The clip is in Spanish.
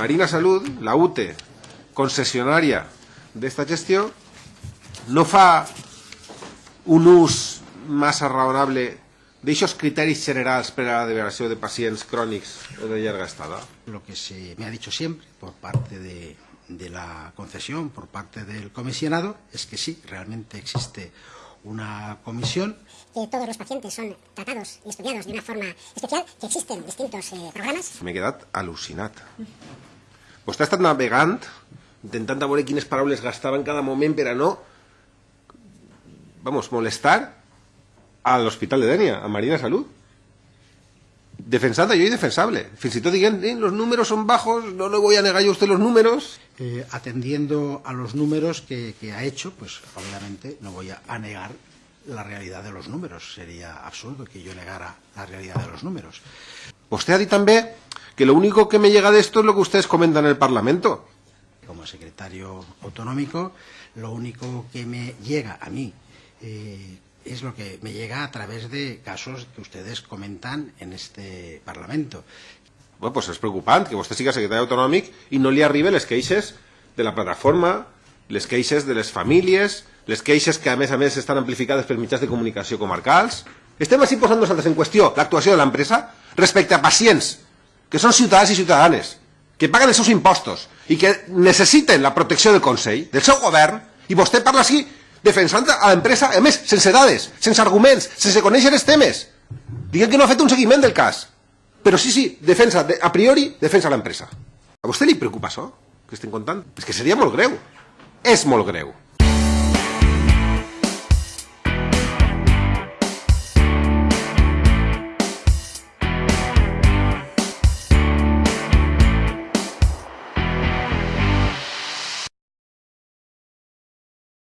Marina Salud, la UTE, concessionària d'esta gestió, no fa un ús massa raonable d'aixòs criteris generals per a la deliberació de pacients crònics o de llarga estada? Lo que se me ha dicho siempre por parte de, de la concesión, por parte del comisionado, es que sí, realmente existe una comisión que todos los pacientes son tratados y estudiados de una forma especial, que existen distintos eh, programas. M'he quedat al·lucinat. Vostè ha estat navegant, intentant veure quines paraules gastava en cada moment per a no, vamos, molestar a l'Hospital de Denia, a Marina Salud. Defensant allò indefensable. Fins i tot dient, eh, los números son bajos, no le voy a negar yo a usted los números. Eh, atendiendo a los números que, que ha hecho, pues obviamente no voy a, a negar la realidad de los números. Sería absurdo que yo negara la realidad de los números. Usted ha dicho también que lo único que me llega de esto es lo que ustedes comentan en el Parlamento. Como secretario autonómico, lo único que me llega a mí eh, es lo que me llega a través de casos que ustedes comentan en este Parlamento. Bueno, pues és preocupant que vostè siga secretari autonòmic i no li arriben les queixes de la plataforma, les queixes de les famílies, les queixes que a més a més estan amplificades per mitjans de comunicació comarcals. Estem així posant nosaltres en qüestió l'actuació de l'empresa respecte a pacients que són ciutadans i ciutadanes, que paguen els seus impostos i que necessiten la protecció del Consell, del seu govern, i vostè parla així defensant a l'empresa, a més, sense dades, sense arguments, sense conèixer els temes. Diguem que no ha fet un seguiment del cas. Però sí, sí, defensa, de, a priori, defensa l'empresa. A vostè li preocupa això, que estem contant? És que seria molt greu. És molt greu.